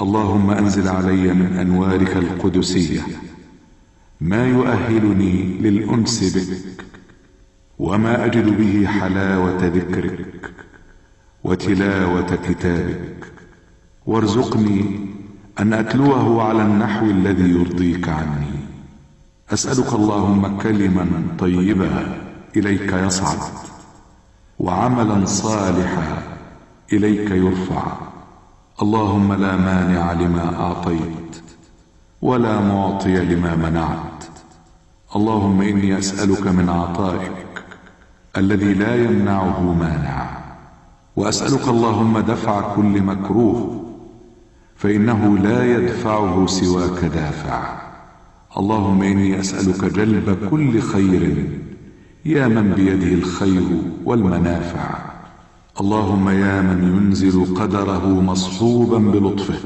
اللهم أنزل علي من أنوارك القدسية. ما يؤهلني للأنس بك وما أجد به حلاوة ذكرك وتلاوة كتابك. وارزقني أن أتلوه على النحو الذي يرضيك عني. أسألك اللهم كلما طيبا إليك يصعد وعملا صالحا إليك يرفع. اللهم لا مانع لما أعطيت ولا معطي لما منعت. اللهم إني أسألك من عطائك الذي لا يمنعه مانع. وأسألك اللهم دفع كل مكروه فإنه لا يدفعه سواك دافع. اللهم إني أسألك جلب كل خير يا من بيده الخير والمنافع. اللهم يا من ينزل قدره مصحوبا بلطفه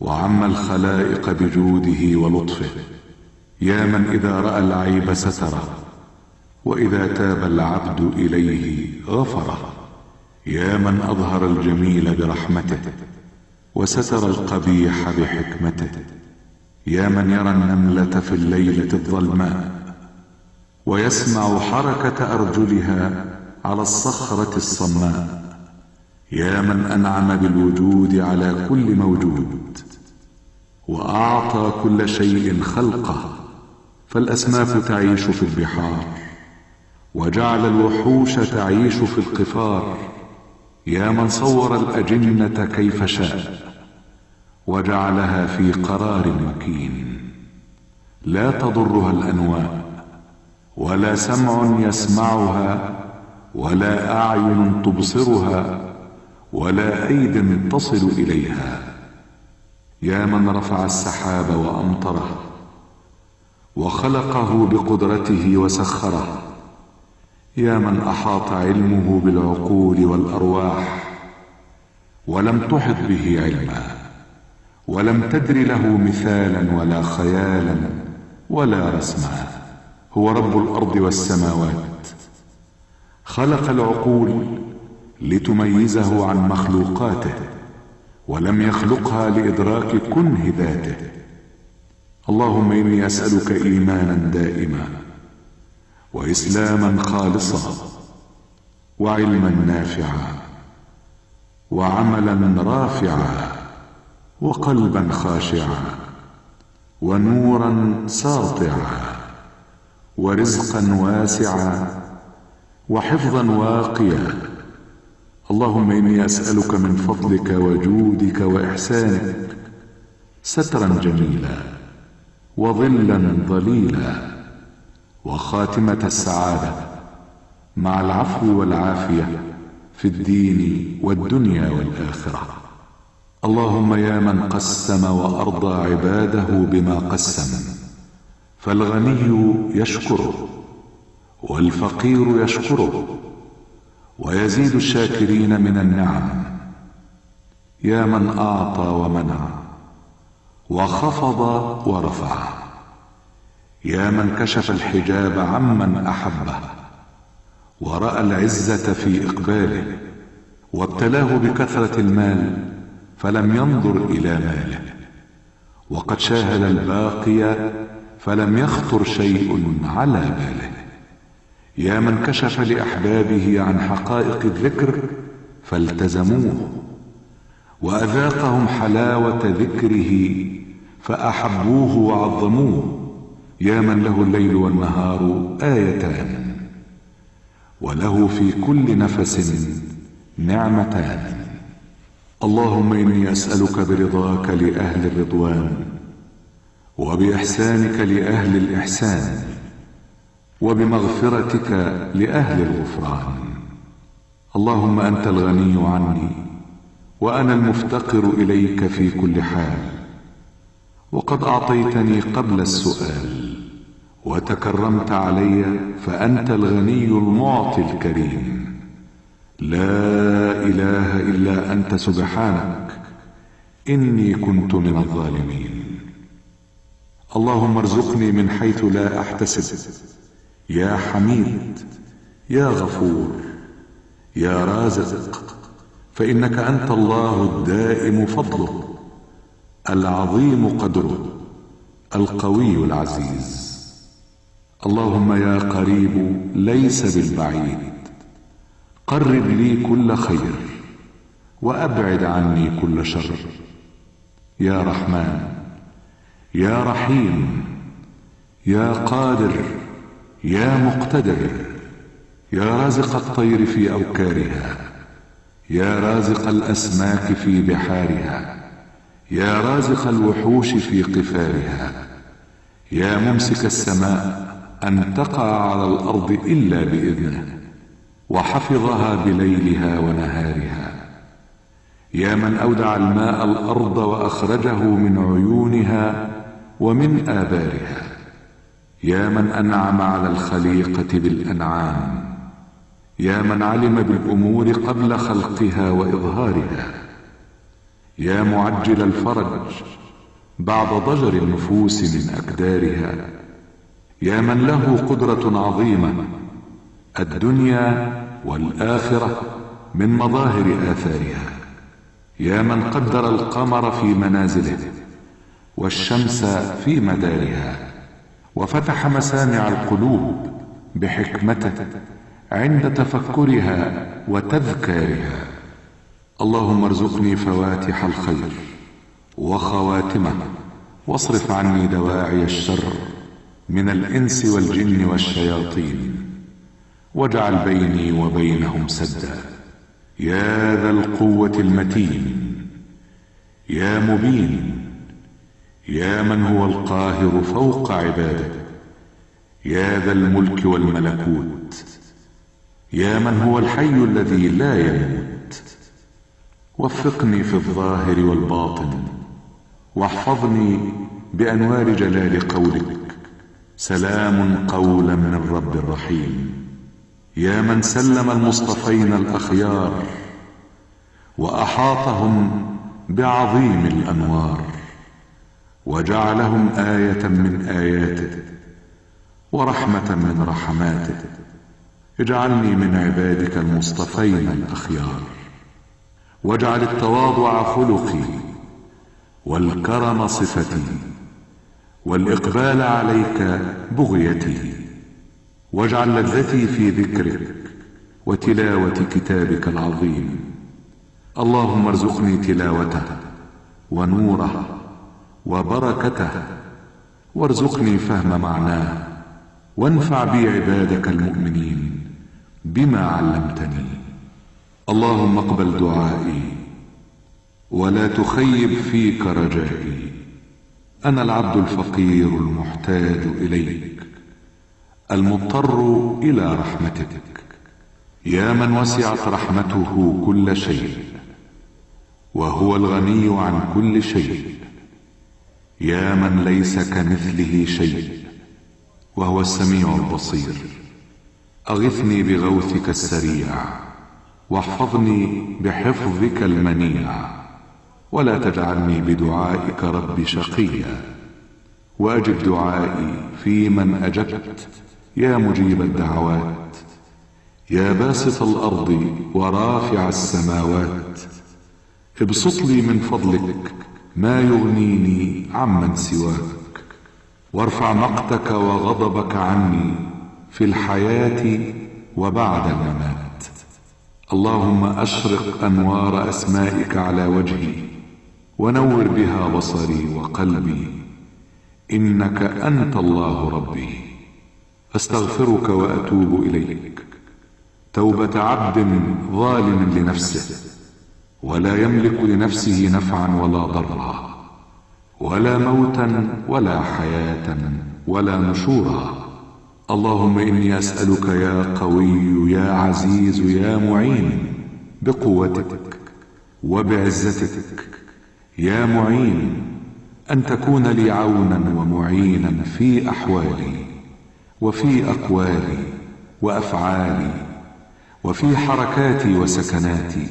وعم الخلائق بجوده ولطفه. يا من إذا رأى العيب ستره وإذا تاب العبد إليه غفره. يا من أظهر الجميل برحمته وستر القبيح بحكمته. يا من يرى النملة في الليلة الظلماء ويسمع حركة أرجلها على الصخرة الصماء. يا من أنعم بالوجود على كل موجود وأعطى كل شيء خلقه فالاسماك تعيش في البحار وجعل الوحوش تعيش في القفار. يا من صور الأجنة كيف شاء وجعلها في قرار مكين. لا تضرها الأنواء ولا سمع يسمعها ولا أعين تبصرها ولا أيد تصل إليها. يا من رفع السحاب وأمطره وخلقه بقدرته وسخره. يا من أحاط علمه بالعقول والأرواح ولم تحط به علما ولم تدر له مثالا ولا خيالا ولا رسما. هو رب الأرض والسماوات. خلق العقول لتميزه عن مخلوقاته ولم يخلقها لإدراك كنه ذاته. اللهم إني أسألك إيمانا دائما وإسلاما خالصا وعلما نافعا وعملا رافعا وقلبا خاشعا ونورا ساطعا ورزقا واسعا. وحفظا واقيا. اللهم إني أسألك من فضلك وجودك وإحسانك سترا جميلا وظلا ظليلا وخاتمة السعادة مع العفو والعافية في الدين والدنيا والآخرة. اللهم يا من قسم وأرضى عباده بما قسم فالغني يشكره. والفقير يشكره ويزيد الشاكرين من النعم. يا من أعطى ومنع وخفض ورفع. يا من كشف الحجاب عمن أحبه ورأى العزة في إقباله وابتلاه بكثرة المال فلم ينظر إلى ماله. وقد شاهد الباقي فلم يخطر شيء على باله. يا من كشف لأحبابه عن حقائق الذكر فالتزموه وأذاقهم حلاوة ذكره فأحبوه وعظموه. يا من له الليل والنهار آيتان وله في كل نفس نعمتان. اللهم إني أسألك برضاك لأهل الرضوان وبإحسانك لأهل الإحسان. وبمغفرتك لأهل الغفران. اللهم أنت الغني عني وأنا المفتقر إليك في كل حال. وقد أعطيتني قبل السؤال وتكرمت علي فأنت الغني المعطي الكريم. لا إله إلا أنت سبحانك إني كنت من الظالمين. اللهم ارزقني من حيث لا أحتسب يا حميد يا غفور يا رازق فإنك أنت الله الدائم فضله العظيم قدره القوي العزيز. اللهم يا قريب ليس بالبعيد قرب لي كل خير وأبعد عني كل شر. يا رحمن يا رحيم يا قادر يا مقتدر يا رازق الطير في أوكارها يا رازق الأسماك في بحارها يا رازق الوحوش في قفارها. يا ممسك السماء أن تقع على الأرض إلا بإذنه وحفظها بليلها ونهارها. يا من أودع الماء الأرض وأخرجه من عيونها ومن آبارها. يا من أنعم على الخليقة بالأنعام يا من علم بالأمور قبل خلقها وإظهارها يا معجل الفرج بعد ضجر النفوس من أكدارها يا من له قدرة عظيمة الدنيا والآخرة من مظاهر آثارها يا من قدر القمر في منازله والشمس في مدارها. وفتح مسامع القلوب بحكمته عند تفكرها وتذكارها. اللهم ارزقني فواتح الخير وخواتمه واصرف عني دواعي الشر من الإنس والجن والشياطين واجعل بيني وبينهم سدا. يا ذا القوة المتين يا مبين يا من هو القاهر فوق عباده يا ذا الملك والملكوت يا من هو الحي الذي لا يموت. وفقني في الظاهر والباطن واحفظني بأنوار جلال قولك. سلام قولا من رب رحيم يا من سلم المصطفين الأخيار وأحاطهم بعظيم الأنوار. وجعلهم آية من اياته ورحمة من رحماته اجعلني من عبادك المصطفين الأخيار. واجعل التواضع خلقي والكرم صفتي والإقبال عليك بغيتي. واجعل لذتي في ذكرك وتلاوة كتابك العظيم. اللهم ارزقني تلاوته ونوره وبركته. وارزقني فهم معناه. وانفع بي عبادك المؤمنين بما علمتني. اللهم اقبل دعائي. ولا تخيب فيك رجائي. أنا العبد الفقير المحتاج إليك. المضطر إلى رحمتك. يا من وسعت رحمته كل شيء. وهو الغني عن كل شيء. يا من ليس كمثله شيء وهو السميع البصير. أغثني بغوثك السريع واحفظني بحفظك المنيع. ولا تجعلني بدعائك رب شقيا. وأجب دعائي في من أجبت يا مجيب الدعوات. يا باسط الأرض ورافع السماوات. ابسط لي من فضلك ما يغنيني عمن سواك. وارفع مقتك وغضبك عني في الحياة وبعد الممات. اللهم أشرق أنوار أسمائك على وجهي ونور بها بصري وقلبي. إنك أنت الله ربي. أستغفرك وأتوب إليك. توبة عبد ظالم لنفسه. ولا يملك لنفسه نفعا ولا ضرا ولا موتا ولا حياة ولا نشورا. اللهم إني أسألك يا قوي يا عزيز يا معين بقوتك وبعزتك. يا معين أن تكون لي عونا ومعينا في أحوالي وفي أقوالي وأفعالي وفي حركاتي وسكناتي.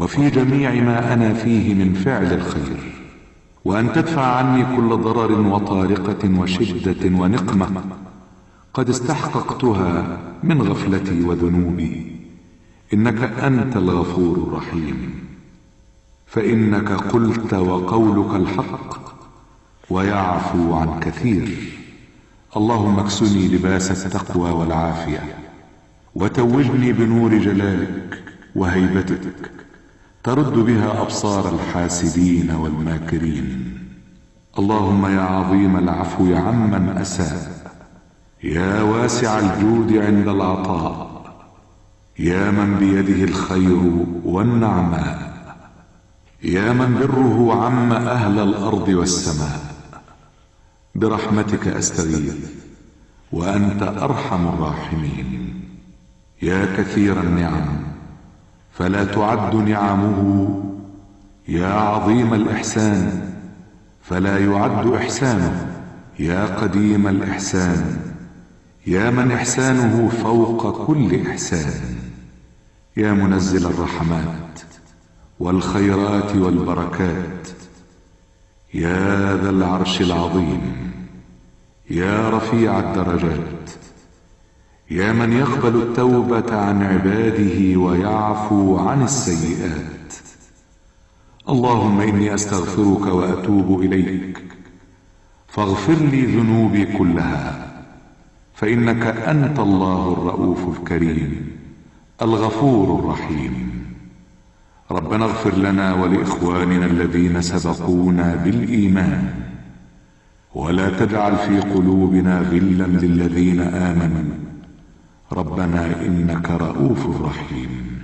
وفي جميع ما أنا فيه من فعل الخير. وأن تدفع عني كل ضرر وطارقة وشدة ونقمة قد استحققتها من غفلتي وذنوبي. إنك أنت الغفور الرحيم. فإنك قلت وقولك الحق ويعفو عن كثير. اللهم اكسني لباس التقوى والعافية. وتوجني بنور جلالك وهيبتك. ترد بها أبصار الحاسدين والماكرين. اللهم يا عظيم العفو عمن أساء يا واسع الجود عند العطاء. يا من بيده الخير والنعماء. يا من بره عم أهل الأرض والسماء. برحمتك أستغيث وأنت أرحم الراحمين. يا كثير النعم فلا تعد نعمه. يا عظيم الإحسان فلا يعد إحسانه. يا قديم الإحسان يا من إحسانه فوق كل إحسان. يا منزل الرحمات والخيرات والبركات. يا ذا العرش العظيم يا رفيع الدرجات. يا من يقبل التوبة عن عباده ويعفو عن السيئات. اللهم إني أستغفرك وأتوب إليك. فاغفر لي ذنوبي كلها فإنك أنت الله الرؤوف الكريم الغفور الرحيم. ربنا اغفر لنا ولإخواننا الذين سبقونا بالإيمان. ولا تجعل في قلوبنا غلا للذين آمنوا. ربنا إنك رؤوف رحيم.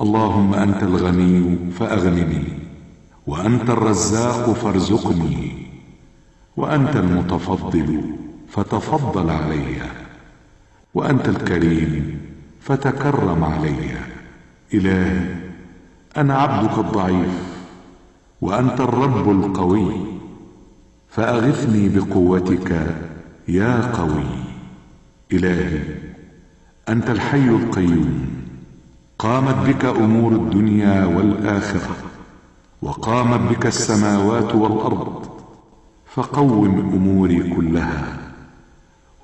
اللهم أنت الغني فأغنني وأنت الرزاق فارزقني وأنت المتفضل فتفضل علي وأنت الكريم فتكرم علي. إلهي أنا عبدك الضعيف وأنت الرب القوي فأغثني بقوتك يا قوي. إلهي أنت الحي القيوم. قامت بك أمور الدنيا والآخرة وقامت بك السماوات والأرض. فقوم أموري كلها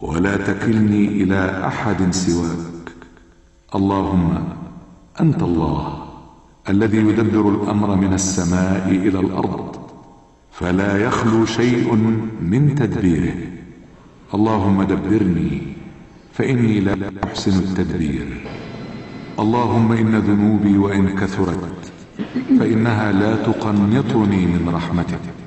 ولا تكلني إلى أحد سواك. اللهم أنت الله الذي يدبر الأمر من السماء إلى الأرض فلا يخلو شيء من تدبيره. اللهم دبرني فإني لا أحسن التدبير. اللهم إن ذنوبي وإن كثرت فإنها لا تقنطني من رحمتك.